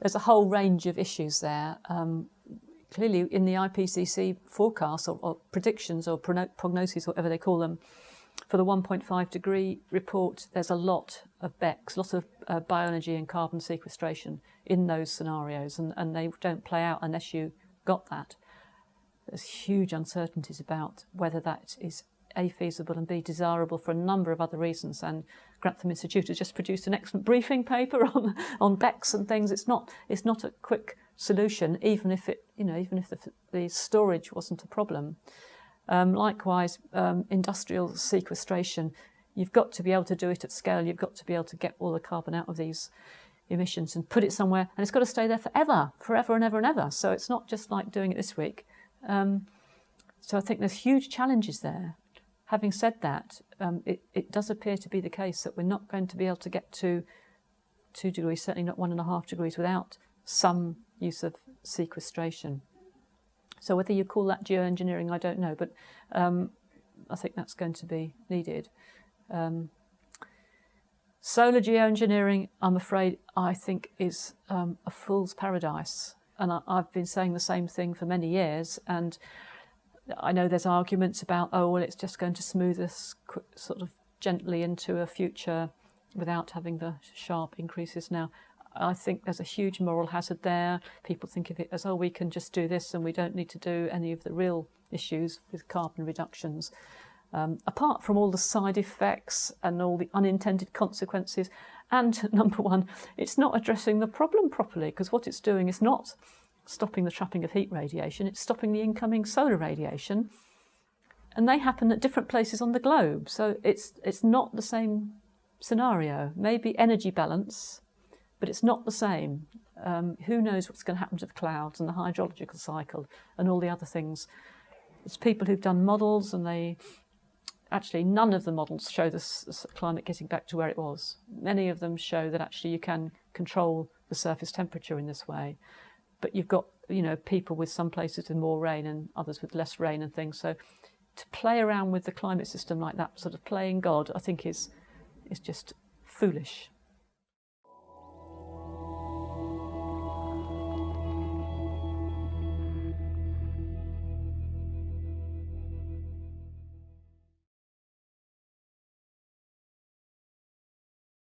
there's a whole range of issues there. Um, clearly, in the IPCC forecasts or, or predictions or prognoses, whatever they call them, for the 1.5 degree report, there's a lot of BECCS, lots of uh, bioenergy and carbon sequestration in those scenarios, and, and they don't play out unless you got that. There's huge uncertainties about whether that is A, feasible and B, desirable for a number of other reasons. And Grantham Institute has just produced an excellent briefing paper on, on BECCS and things. It's not, it's not a quick solution, even if it, you know, even if the, the storage wasn't a problem. Um, likewise, um, industrial sequestration, you've got to be able to do it at scale. You've got to be able to get all the carbon out of these emissions and put it somewhere, and it's got to stay there forever, forever and ever and ever. So it's not just like doing it this week. Um, so I think there's huge challenges there. Having said that, um, it, it does appear to be the case that we're not going to be able to get to two degrees, certainly not one and a half degrees, without some use of sequestration. So whether you call that geoengineering, I don't know, but um, I think that's going to be needed. Um, solar geoengineering, I'm afraid, I think is um, a fool's paradise. And I, have been saying the same thing for many years. And I know there's arguments about, oh, well, it's just going to smooth us sort of gently into a future without having the sharp increases now. I think there's a huge moral hazard there. People think of it as, oh, we can just do this and we don't need to do any of the real issues with carbon reductions. Um, apart from all the side effects and all the unintended consequences, and number one, it's not addressing the problem properly because what it's doing is not stopping the trapping of heat radiation, it's stopping the incoming solar radiation. And they happen at different places on the globe. So it's, it's not the same scenario. Maybe energy balance but it's not the same. Um, who knows what's going to happen to the clouds and the hydrological cycle and all the other things. It's people who've done models and they actually none of the models show the climate getting back to where it was. Many of them show that actually you can control the surface temperature in this way. But you've got, you know, people with some places with more rain and others with less rain and things. So to play around with the climate system like that, sort of playing God, I think is is just foolish.